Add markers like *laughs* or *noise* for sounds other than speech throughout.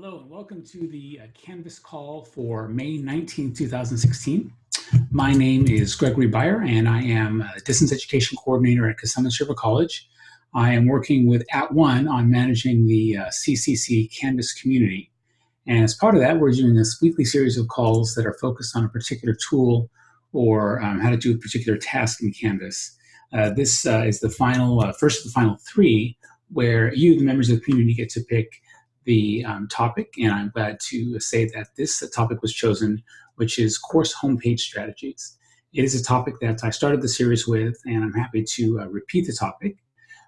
Hello and welcome to the uh, Canvas call for May 19, 2016. My name is Gregory Beyer and I am a Distance Education Coordinator at Cosumnes River College. I am working with @ONE on managing the uh, CCC Canvas community. And as part of that, we're doing this weekly series of calls that are focused on a particular tool or um, how to do a particular task in Canvas. Uh, this uh, is the final, uh, first of the final three, where you, the members of the community, get to pick the um, topic, and I'm glad to say that this topic was chosen, which is course homepage strategies. It is a topic that I started the series with, and I'm happy to uh, repeat the topic.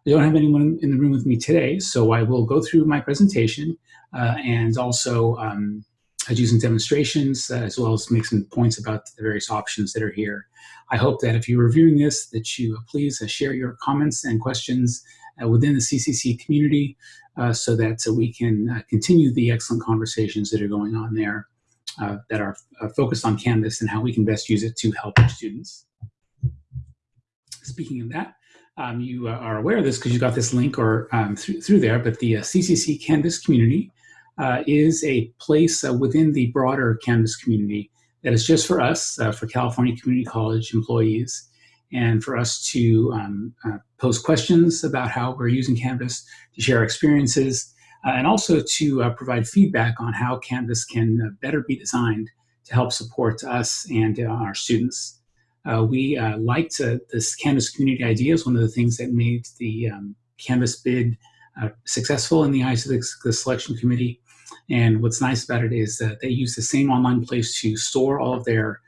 I don't have anyone in the room with me today, so I will go through my presentation uh, and also um, I do some demonstrations uh, as well as make some points about the various options that are here. I hope that if you're reviewing this, that you uh, please uh, share your comments and questions uh, within the CCC community so that we can uh, continue the excellent conversations that are going on there uh, that are focused on Canvas and how we can best use it to help our students. Speaking of that, um, you are aware of this because you got this link or um, through, through there, but the CCC Canvas community uh, is a place uh, within the broader Canvas community that is just for us, uh, for California Community College employees and for us to um, uh, pose questions about how we're using Canvas, to share experiences, uh, and also to uh, provide feedback on how Canvas can uh, better be designed to help support us and uh, our students. Uh, we liked this Canvas community idea is one of the things that made the um, Canvas bid successful in the eyes of the, the selection committee. And what's nice about it is that they use the same online place to store all of their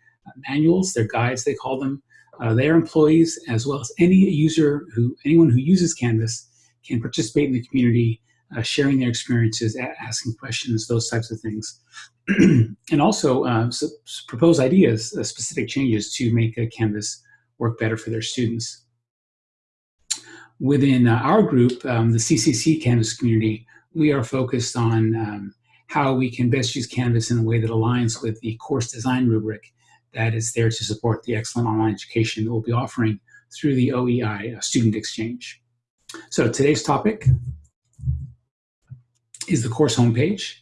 manuals, their guides, they call them, uh, their employees, as well as any user who, anyone who uses Canvas can participate in the community, uh, sharing their experiences, asking questions, those types of things. *clears throat* and also uh, propose ideas, uh, specific changes to make Canvas work better for their students. Within uh, our group, um, the CCC Canvas community, we are focused on um, how we can best use Canvas in a way that aligns with the course design rubric that is there to support the excellent online education that we'll be offering through the OEI uh, Student Exchange. So today's topic is the course homepage.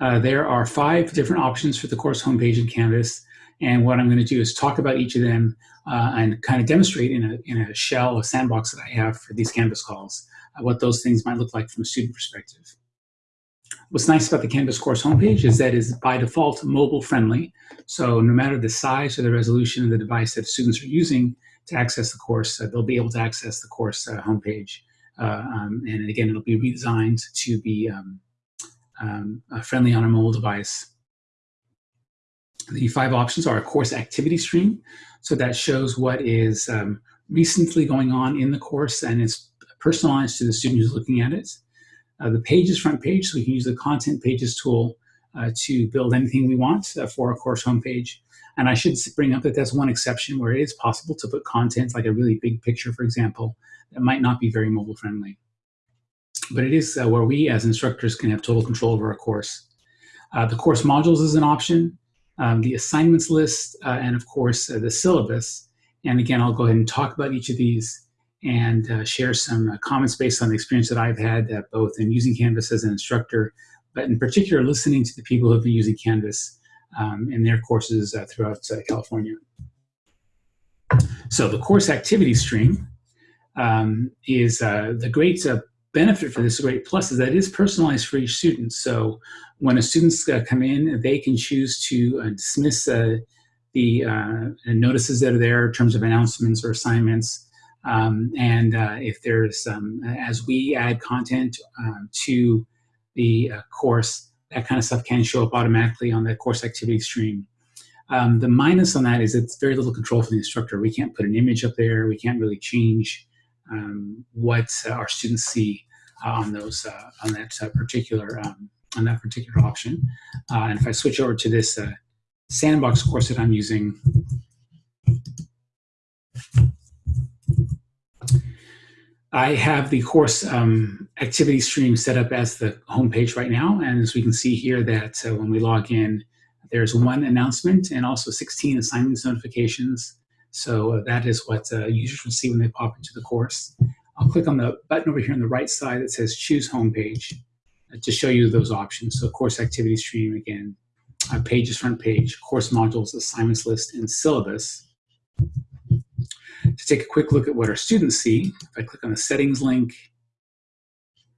Uh, there are five different options for the course homepage in Canvas, and what I'm going to do is talk about each of them uh, and kind of demonstrate in a, in a shell, a sandbox that I have for these Canvas calls, uh, what those things might look like from a student perspective. What's nice about the Canvas course homepage is that it's by default mobile friendly. So no matter the size or the resolution of the device that students are using to access the course, uh, they'll be able to access the course uh, homepage. Uh, um, and again, it'll be redesigned to be um, um, friendly on a mobile device. The five options are a course activity stream. So that shows what is um, recently going on in the course and it's personalized to the student who's looking at it. Uh, the pages front page, so we can use the content pages tool uh, to build anything we want uh, for a course homepage. And I should bring up that that's one exception where it is possible to put content like a really big picture, for example, that might not be very mobile friendly. But it is uh, where we as instructors can have total control over a course. Uh, the course modules is an option, um, the assignments list, uh, and of course the syllabus. And again, I'll go ahead and talk about each of these and uh, share some uh, comments based on the experience that I've had uh, both in using Canvas as an instructor, but in particular listening to the people who have been using Canvas um, in their courses uh, throughout uh, California. So the course activity stream um, is uh, the great benefit for this, great plus is that it is personalized for each student. So when a students come in, they can choose to dismiss the notices that are there in terms of announcements or assignments, um, and uh, if there's, um, as we add content um, to the uh, course, that kind of stuff can show up automatically on the course activity stream. Um, the minus on that is it's very little control for the instructor. We can't put an image up there. We can't really change um, what uh, our students see uh, on those uh, on that uh, particular um, on that particular option. and if I switch over to this sandbox course that I'm using, I have the course um, activity stream set up as the homepage right now. And as we can see here that uh, when we log in, there's one announcement and also 16 assignments notifications. So uh, that is what uh, users will see when they pop into the course. I'll click on the button over here on the right side that says choose homepage. to show you those options. So course activity stream again, uh, pages front page, course modules, assignments list, and syllabus. To take a quick look at what our students see, if I click on the settings link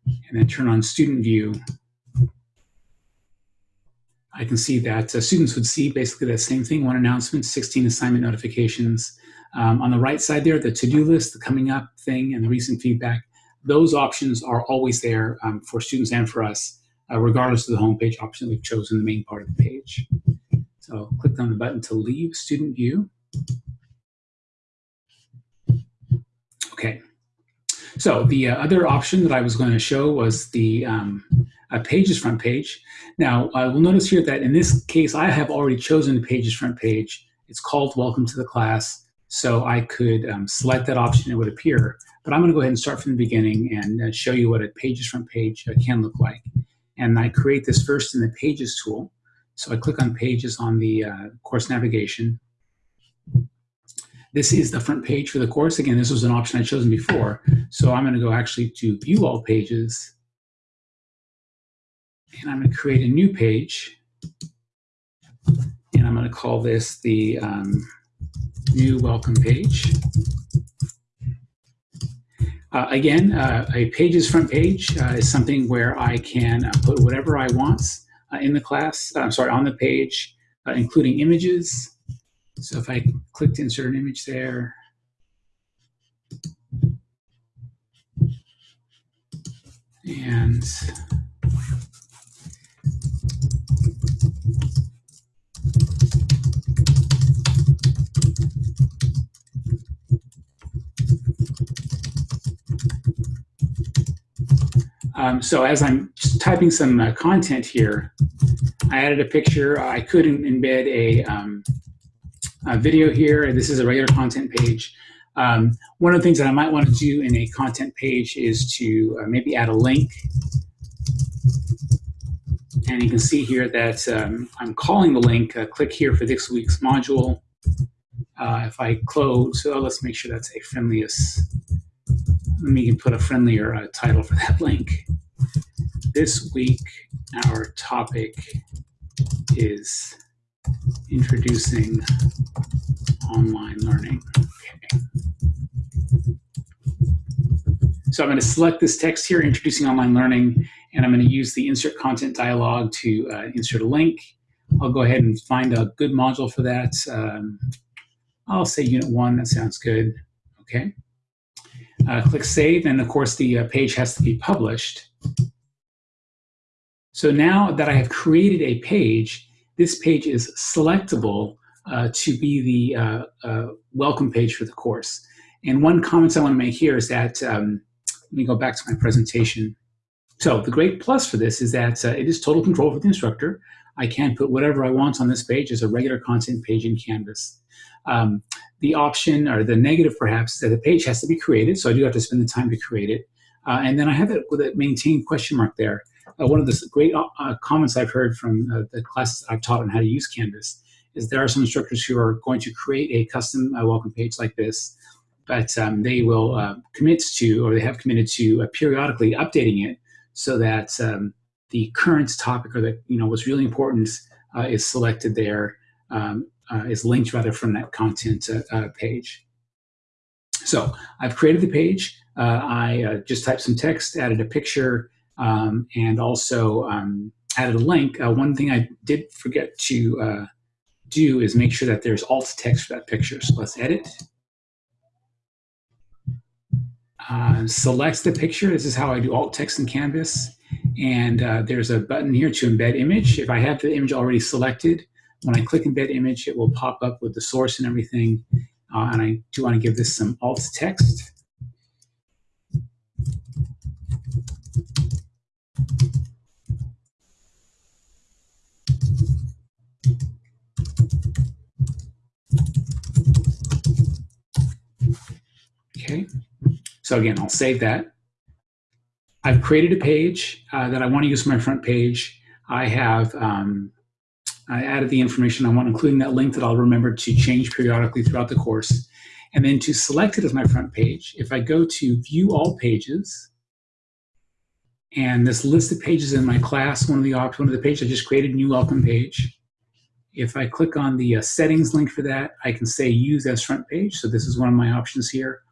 and then turn on student view, I can see that uh, students would see basically that same thing, one announcement, 16 assignment notifications. Um, on the right side there, the to-do list, the coming up thing, and the recent feedback. Those options are always there um, for students and for us, uh, regardless of the homepage option we've chosen the main part of the page. So click on the button to leave student view. Okay. So the uh, other option that I was going to show was the um, uh, Pages front page. Now, I will notice here that in this case, I have already chosen the Pages front page. It's called Welcome to the Class, so I could um, select that option, it would appear. But I'm going to go ahead and start from the beginning and uh, show you what a Pages front page uh, can look like. And I create this first in the Pages tool. So I click on Pages on the uh, course navigation. This is the front page for the course. Again, this was an option I'd chosen before. So I'm going to go actually to View All Pages and I'm going to create a new page. And I'm going to call this the um, new welcome page. Uh, again, uh, a pages front page uh, is something where I can uh, put whatever I want uh, in the class, uh, I'm sorry, on the page, including images. So if I click to insert an image there, and Um, so as I'm typing some uh, content here, I added a picture. I could embed a, um, a, video here. This is a regular content page. Um, one of the things that I might want to do in a content page is to uh, maybe add a link. And you can see here that um, I'm calling the link. Uh, click here for this week's module. Uh, if I close, so let's make sure that's a friendliest let me put a friendlier uh, title for that *laughs* link. This week, our topic is introducing online learning. Okay. So I'm going to select this text here, introducing online learning, and I'm going to use the insert content dialog to uh, insert a link. I'll go ahead and find a good module for that. Um, I'll say unit one, that sounds good. Okay. Uh, click Save, and of course the uh, page has to be published. So now that I have created a page, this page is selectable uh, to be the uh, uh, welcome page for the course. And one comment I want to make here is that, um, let me go back to my presentation. So the great plus for this is that uh, it is total control for the instructor. I can put whatever I want on this page as a regular content page in Canvas. Um, the option or the negative perhaps is that the page has to be created, so I do have to spend the time to create it. Uh, and then I have it with a maintain question mark there. Uh, one of the great uh, uh comments I've heard from uh, the classes I've taught on how to use Canvas is there are some instructors who are going to create a custom uh, welcome page like this, but um, they will commit to, or they have committed to periodically updating it so that um, the current topic or that you know what's really important is selected there um, uh, is linked rather from that content uh, uh, page. So I've created the page. Uh, I just typed some text, added a picture, um, and also um, added a link. one thing I did forget to do is make sure that there's alt text for that picture. So let's edit. Uh, select the picture. This is how I do alt text in Canvas. And uh, there's a button here to embed image. If I have the image already selected, when I click embed image, it will pop up with the source and everything. Uh, and I do want to give this some alt text. Okay, so again, I'll save that. I've created a page uh, that I want to use for my front page. I have um, I added the information I want, including that link that I'll remember to change periodically throughout the course. And then to select it as my front page, if I go to View All Pages, And this list of pages in my class, one of the options, one of the pages, I just created a new welcome page. If I click on the uh, settings link for that, I can say use as front page. So this is one of my options here.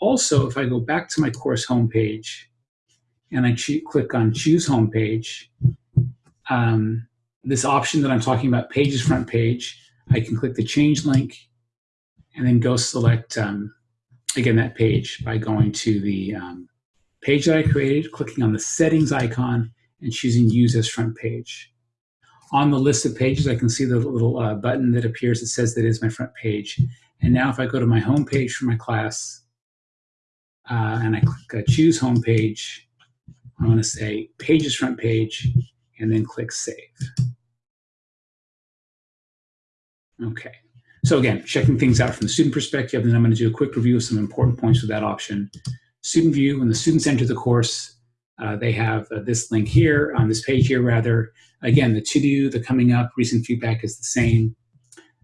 Also, if I go back to my course homepage and I click on choose homepage, um, this option that I'm talking about, pages front page, I can click the change link and then go select, um, again, that page by going to the um, page that I created, clicking on the settings icon and choosing use as front page. On the list of pages, I can see the little uh, button that appears that says that is my front page. And now if I go to my home page for my class uh, and I click uh, choose home page, I'm to say pages front page and then click save. Okay. So again, checking things out from the student perspective, then I'm going to do a quick review of some important points with that option. Student view, when the students enter the course, uh, they have uh, this link here, on this page here rather. Again, the to-do, the coming up, recent feedback is the same.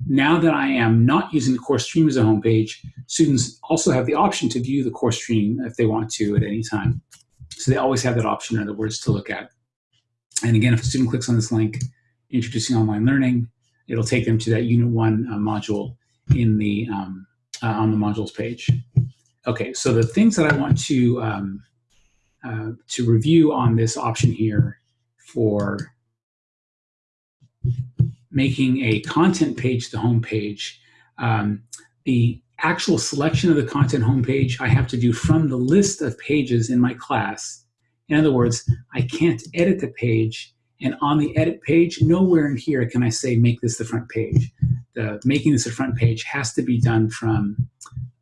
Now that I am not using the course stream as a homepage, students also have the option to view the course stream if they want to at any time. So they always have that option, in other words, to look at. And again, if a student clicks on this link, Introducing Online Learning, it'll take them to that Unit 1 uh, module in the um, uh, on the modules page. Okay, so the things that I want to um, uh, to review on this option here for making a content page the home page, um, the actual selection of the content homepage I have to do from the list of pages in my class. In other words, I can't edit the page and on the edit page, nowhere in here can I say make this the front page. The making this the front page has to be done from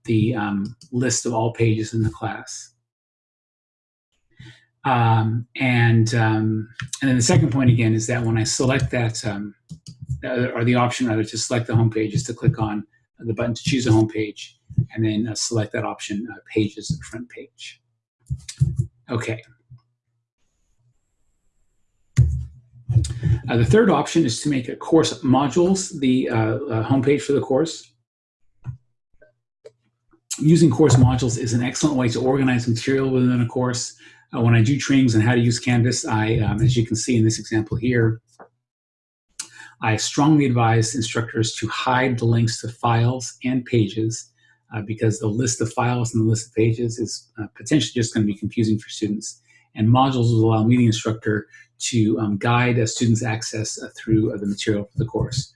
the um, list of all pages in the class. Um, and um, and then the second point again is that when I select that, um, or the option rather to select the home page is to click on the button to choose a home page and then uh, select that option, uh, pages front page. Okay. Uh, the third option is to make a course modules the uh, uh, homepage for the course. Using course modules is an excellent way to organize material within a course. Uh, when I do trainings on how to use Canvas, I, um, as you can see in this example here, I strongly advise instructors to hide the links to files and pages uh, because the list of files and the list of pages is uh, potentially just going to be confusing for students. And modules will allow me, the instructor, to um, guide a student's access uh, through uh, the material for the course.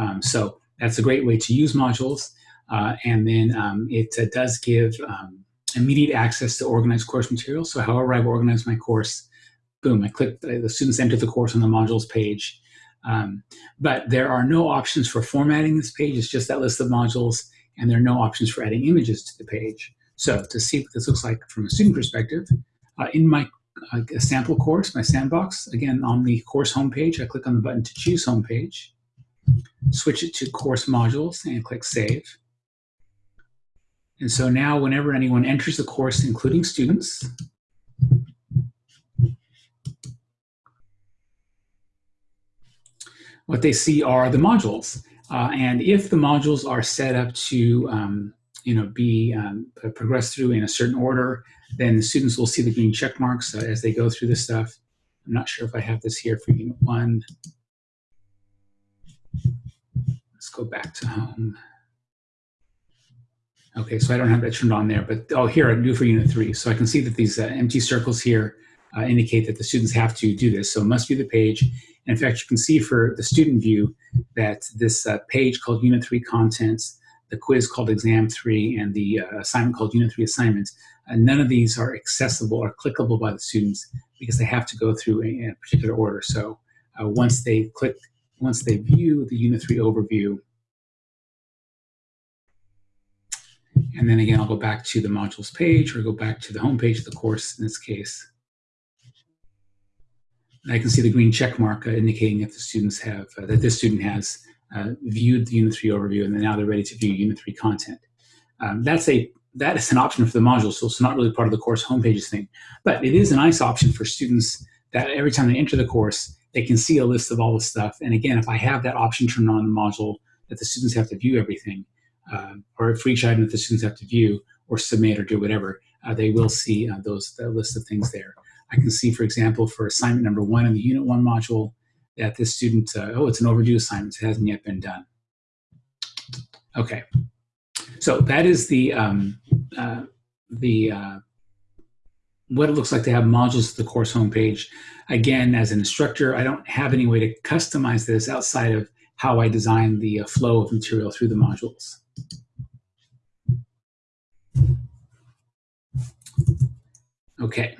Um, so that's a great way to use modules. Uh, and then um, it uh, does give um, immediate access to organized course material. So however I've organized my course, boom, I click, the students enter the course on the modules page. Um, but there are no options for formatting this page. It's just that list of modules, and there are no options for adding images to the page. So to see what this looks like from a student perspective, uh, in my a sample course, my sandbox. Again, on the course homepage, I click on the button to choose homepage, switch it to course modules, and click Save. And so now whenever anyone enters the course, including students, what they see are the modules. Uh, and if the modules are set up to um, you know, be um, progressed through in a certain order, then the students will see the green check marks uh, as they go through this stuff. I'm not sure if I have this here for unit one. Let's go back to home. Okay, so I don't have that turned on there, but oh, here I do for unit three. So I can see that these uh, empty circles here uh, indicate that the students have to do this. So it must be the page. And in fact, you can see for the student view that this uh, page called unit three contents the quiz called exam three and the uh, assignment called unit three assignments, uh, none of these are accessible or clickable by the students because they have to go through a, a particular order. So uh, once they click, once they view the unit three overview, and then again, I'll go back to the modules page or go back to the home page of the course in this case. I can see the green check mark uh, indicating that the students have, uh, that this student has uh, viewed the Unit 3 overview, and now they're ready to view Unit 3 content. Um, that's a that is an option for the module, so it's not really part of the course homepages thing. But it is a nice option for students that every time they enter the course, they can see a list of all the stuff. And again, if I have that option turned on in the module that the students have to view everything, uh, or for each item that the students have to view or submit or do whatever, uh, they will see uh, those that list of things there. I can see, for example, for assignment number one in the Unit 1 module, that this student, uh, oh, it's an overdue assignment. It hasn't yet been done. Okay. So that is the, um, uh, the uh, what it looks like to have modules at the course homepage. Again, as an instructor, I don't have any way to customize this outside of how I design the uh, flow of material through the modules. Okay.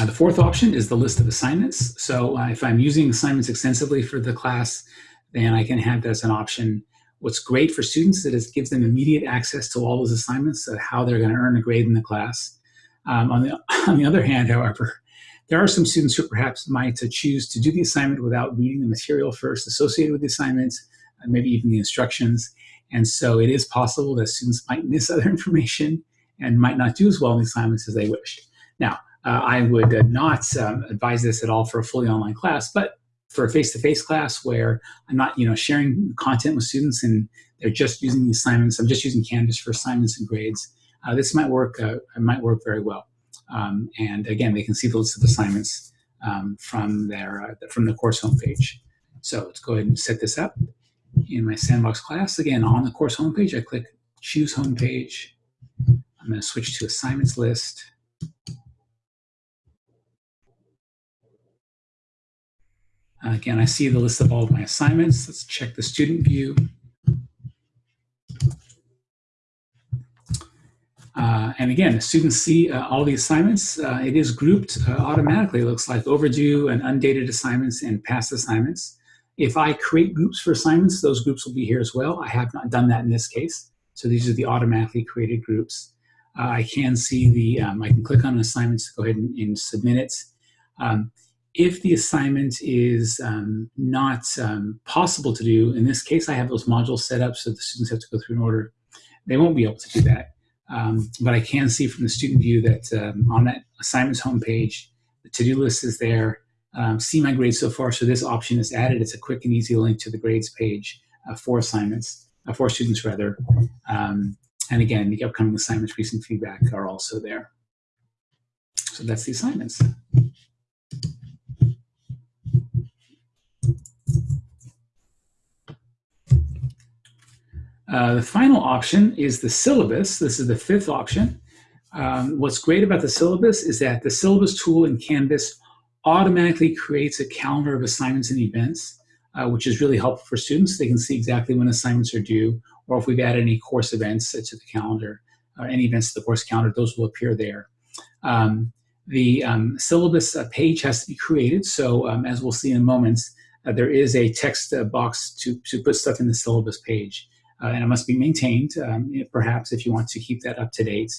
Uh, the fourth option is the list of assignments. So uh, if I'm using assignments extensively for the class, then I can have that as an option. What's great for students is it gives them immediate access to all those assignments, of how they're going to earn a grade in the class. Um, on, the, *laughs* on the other hand, however, there are some students who perhaps might choose to do the assignment without reading the material first associated with the assignments, uh, maybe even the instructions. And so it is possible that students might miss *laughs* other information and might not do as well in the assignments as they wished. Now, uh, I would uh, not um, advise this at all for a fully online class, but for a face-to-face -face class where I'm not, you know, sharing content with students and they're just using the assignments, I'm just using Canvas for assignments and grades, uh, this might work, uh, might work very well. Um, and again, they can see the list of assignments um, from their uh, from the course homepage. So let's go ahead and set this up in my sandbox class. Again, on the course homepage, I click choose homepage. I'm going to switch to assignments list. Again, I see the list of all of my assignments. Let's check the student view. Uh, and again, students see uh, all the assignments. Uh, it is grouped uh, automatically. It looks like overdue and undated assignments and past assignments. If I create groups for assignments, those groups will be here as well. I have not done that in this case. So these are the automatically created groups. Uh, I can see the, um, I can click on assignments to go ahead and, and submit it. Um, if the assignment is um, not um, possible to do, in this case, I have those modules set up so the students have to go through an order. They won't be able to do that. Um, but I can see from the student view that um, on that assignments homepage, the to-do list is there. Um, see my grades so far. So this option is added. It's a quick and easy link to the grades page uh, for assignments, uh, for students rather. Um, and again, the upcoming assignments, recent feedback are also there. So that's the assignments. Uh, the final option is the syllabus. This is the fifth option. Um, what's great about the syllabus is that the syllabus tool in Canvas automatically creates a calendar of assignments and events, uh, which is really helpful for students. They can see exactly when assignments are due, or if we've added any course events to the calendar, or any events to the course calendar, those will appear there. Um, the um, syllabus uh, page has to be created, so um, as we'll see in moments, uh, there is a text uh, box to, to put stuff in the syllabus page uh, and it must be maintained, um, perhaps if you want to keep that up to date.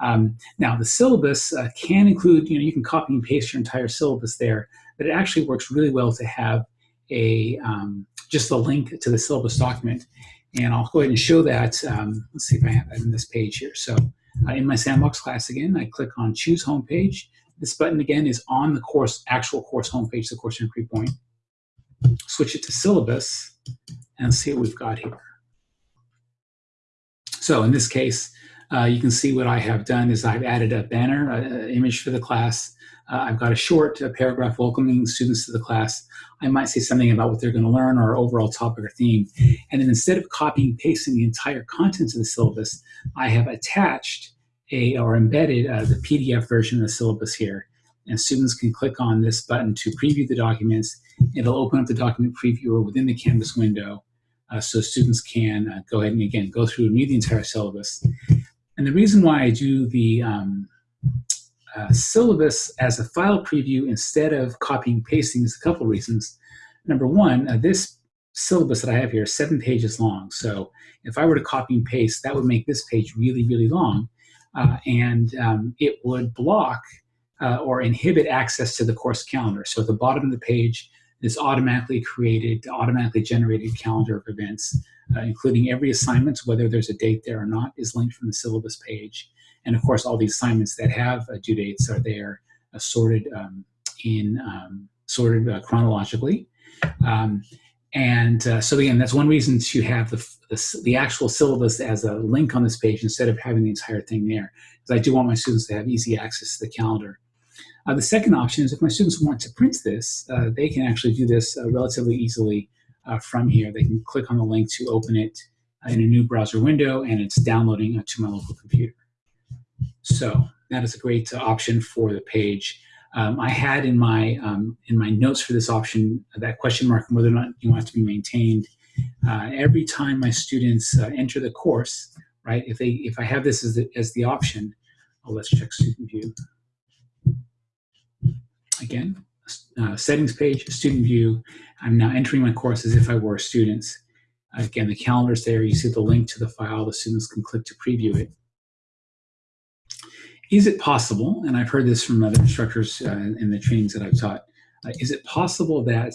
Um, now, the syllabus uh, can include, you know, you can copy and paste your entire syllabus there, but it actually works really well to have a um, just a link to the syllabus document. And I'll go ahead and show that. Um, let's see if I have that in this page here. So uh, in my sandbox class again, I click on choose homepage. This button again is on the course, actual course homepage, the course entry point. Switch it to syllabus and see what we've got here. So in this case, uh, you can see what I have done is I've added a banner, an image for the class. Uh, I've got a short a paragraph welcoming students to the class. I might say something about what they're going to learn or overall topic or theme. And then instead of copying and pasting the entire contents of the syllabus, I have attached a or embedded uh, the PDF version of the syllabus here. And students can click on this button to preview the documents. It'll open up the document previewer within the Canvas window uh, so students can uh, go ahead and again go through and read the entire syllabus. And the reason why I do the um, uh, syllabus as a file preview instead of copying pasting is a couple reasons. Number one, uh, this syllabus that I have here is seven pages long. So if I were to copy and paste, that would make this page really, really long. Uh, and um, it would block uh, or inhibit access to the course calendar. So at the bottom of the page, this automatically created, automatically generated calendar of events, uh, including every assignment, whether there's a date there or not, is linked from the syllabus page. And of course, all the assignments that have uh, due dates are there, uh, sorted um, in um, sorted uh, chronologically. Um, and uh, so again, that's one reason to have the, the, the, actual syllabus as a link on this page instead of having the entire thing there. Because I do want my students to have easy access to the calendar. Uh, the second option is if my students want to print this, uh, they can actually do this uh, relatively easily uh, from here. They can click on the link to open it in a new browser window and it's downloading to my local computer. So that is a great option for the page. Um, I had in my um, in my notes for this option that question mark whether or not you want it to be maintained. Uh, every time my students uh, enter the course, right? If they if I have this as the, as the option, oh, let's check student view. Again, uh, settings page, student view. I'm now entering my course as if I were students. Again, the calendar's there. You see the link to the file. The students can click to preview it. Is it possible, and I've heard this from other instructors uh, in the trainings that I've taught, uh, is it possible that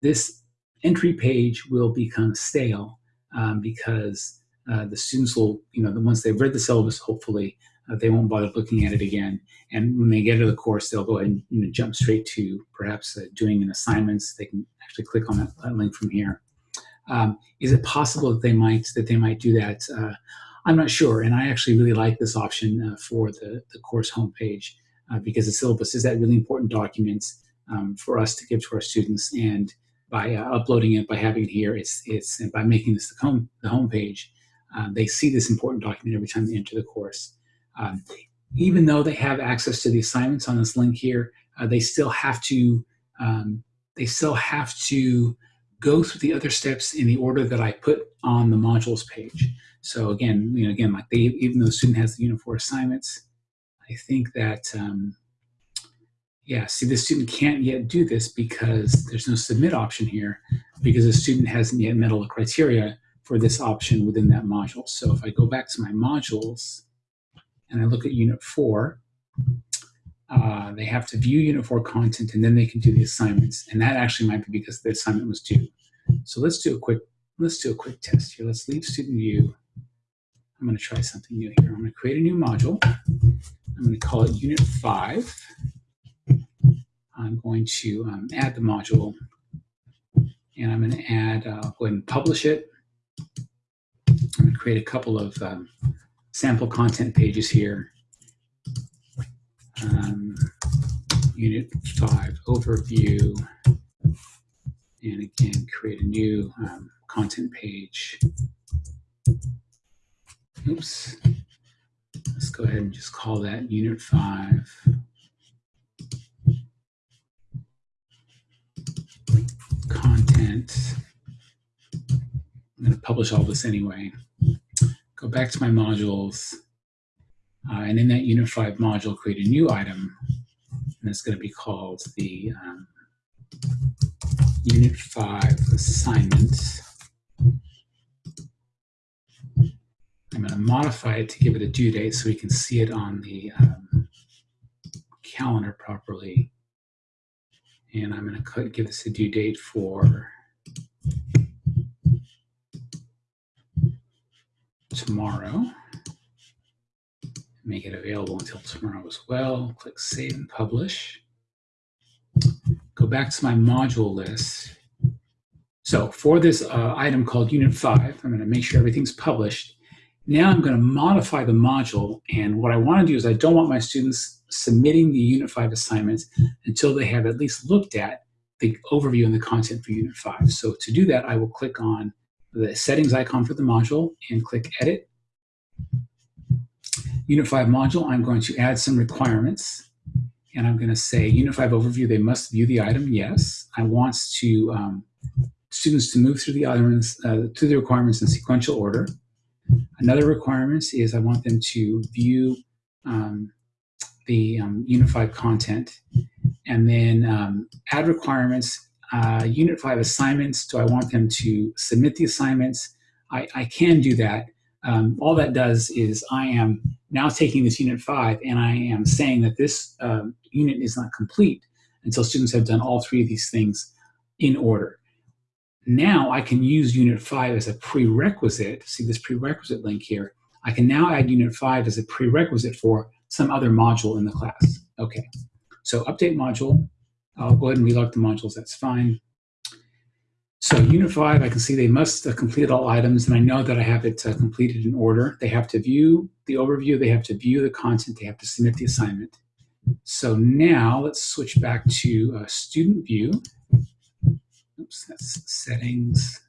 this entry page will become stale um, because uh, the students will, you know, once they've read the syllabus, hopefully, uh, they won't bother looking at it again. And when they get to the course, they'll go ahead and you know, jump straight to perhaps uh, doing an assignments. They can actually click on that, link from here. Um, is it possible that they might that they might do that? Uh, I'm not sure, and I actually really like this option uh, for the, the course homepage uh, because the syllabus is that really important document um, for us to give to our students. And by uh, uploading it, by having it here, it's it's and by making this the home the homepage, uh, they see this important document every time they enter the course. Um, even though they have access to the assignments on this link here, uh, they still have to um, they still have to go through the other steps in the order that I put on the modules page. So again, you know, again, like they, even though the student has the Unit 4 assignments, I think that, um, yeah, see, the student can't yet do this because there's no submit option here because the student hasn't yet met all the criteria for this option within that module. So if I go back to my modules and I look at Unit 4, uh, they have to view Unit 4 content and then they can do the assignments. And that actually might be because the assignment was due. So let's do a quick, let's do a quick test here. Let's leave student view I'm going to try something new here. I'm going to create a new module. I'm going to call it Unit 5. I'm going to um, add the module, and I'm going to add, uh, go ahead and publish it. I'm to create a couple of um, sample content pages here. Um, Unit 5 overview, and again, create a new um, content page oops, let's go ahead and just call that unit five. Content. I'm going to publish all this anyway. Go back to my modules, uh, and in that 5 module, create a new item, and it's going to be called the um, unit 5 assignment. I'm going to modify it to give it a due date so we can see it on the um, calendar properly. And I'm going to give this a due date for tomorrow. Make it available until tomorrow as well. Click Save and Publish. Go back to my module list. So for this uh, item called Unit 5, I'm going to make sure everything's published. Now I'm going to modify the module, and what I want to do is I don't want my students submitting the Unit 5 assignments until they have at least looked at the overview and the content for Unit 5. So to do that, I will click on the settings icon for the module and click Edit. Unit 5 module, I'm going to add some requirements. And I'm going to say Unit 5 overview, they must view the item, yes. I want to um, students to move through the items, uh, through the requirements in sequential order. Another requirement is I want them to view um, the um, 5 content and then um, add requirements, uh, Unit 5 assignments. Do I want them to submit the assignments? I, I can do that. Um, all that does is I am now taking this Unit 5 and I am saying that this uh, unit is not complete until students have done all three of these things in order. Now I can use Unit 5 as a prerequisite. See this prerequisite link here. I can now add Unit 5 as a prerequisite for some other module in the class. Okay, so update module. I'll go ahead and relog the modules, that's fine. So Unit 5, I can see they must uh, complete all items, and I know that I have it uh, completed in order. They have to view the overview, they have to view the content, they have to submit the assignment. So now let's switch back to uh, student view. Oops, that's settings.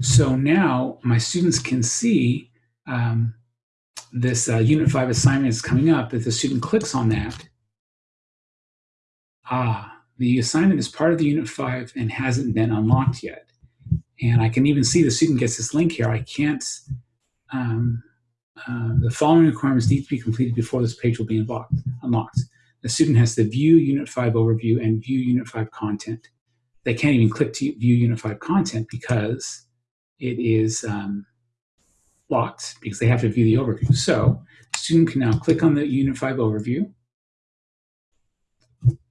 So now my students can see um, this uh, Unit 5 assignment is coming up. If the student clicks on that, ah, the assignment is part of the Unit 5 and hasn't been unlocked yet. And I can even see the student gets this link here. I can't, um, uh, the following requirements need to be completed before this page will be unlocked. unlocked. The student has to view Unit 5 overview and view Unit 5 content. They can't even click to view Unit 5 content because it is um, locked because they have to view the overview. So student can now click on the Unit 5 overview.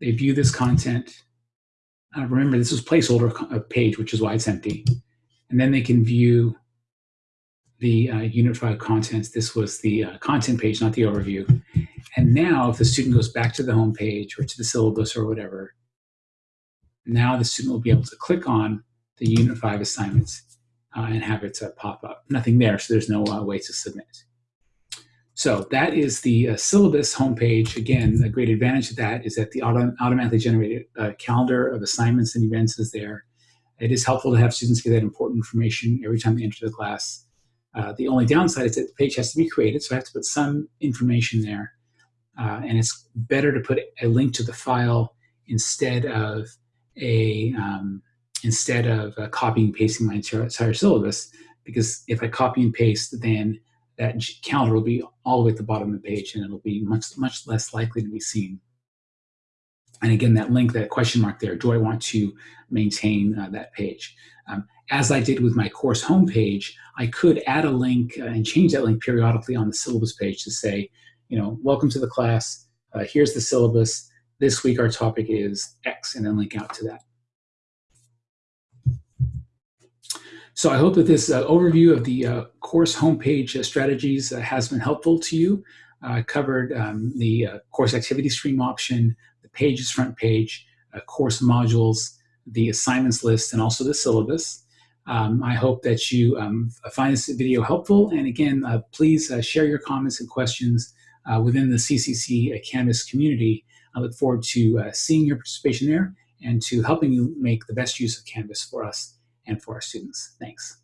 They view this content. Uh, remember, this is placeholder page, which is why it's empty. And then they can view the uh, Unit 5 contents. This was the uh, content page, not the overview. And now if the student goes back to the home page or to the syllabus or whatever, now the student will be able to click on the Unit 5 assignments uh, and have it uh, pop up. Nothing there, so there's no uh, way to submit. So that is the uh, syllabus homepage. Again, a great advantage of that is that the auto automatically generated calendar of assignments and events is there. It is helpful to have students get that important information every time they enter the class. Uh, the only downside is that the page has to be created, so I have to put some information there. Uh, and it's better to put a link to the file instead of a um, instead of uh, copying and pasting my entire, syllabus, because if I copy and paste, then that calendar will be all the way at the bottom of the page and it'll be much, much less likely to be seen. And again, that link, that question mark there, do I want to maintain uh, that page? Um, as I did with my course homepage, I could add a link uh, and change that link periodically on the syllabus page to say, you know, welcome to the class, uh, here's the syllabus, this week our topic is X, and then link out to that. So I hope that this uh, overview of the uh, course homepage uh, strategies uh, has been helpful to you. I covered um, the uh, course activity stream option, the pages front page, uh, course modules, the assignments list, and also the syllabus. Um, I hope that you um, find this video helpful. And again, please share your comments and questions within the CCC Canvas community. I look forward to seeing your participation there and to helping you make the best use of Canvas for us and for our students. Thanks.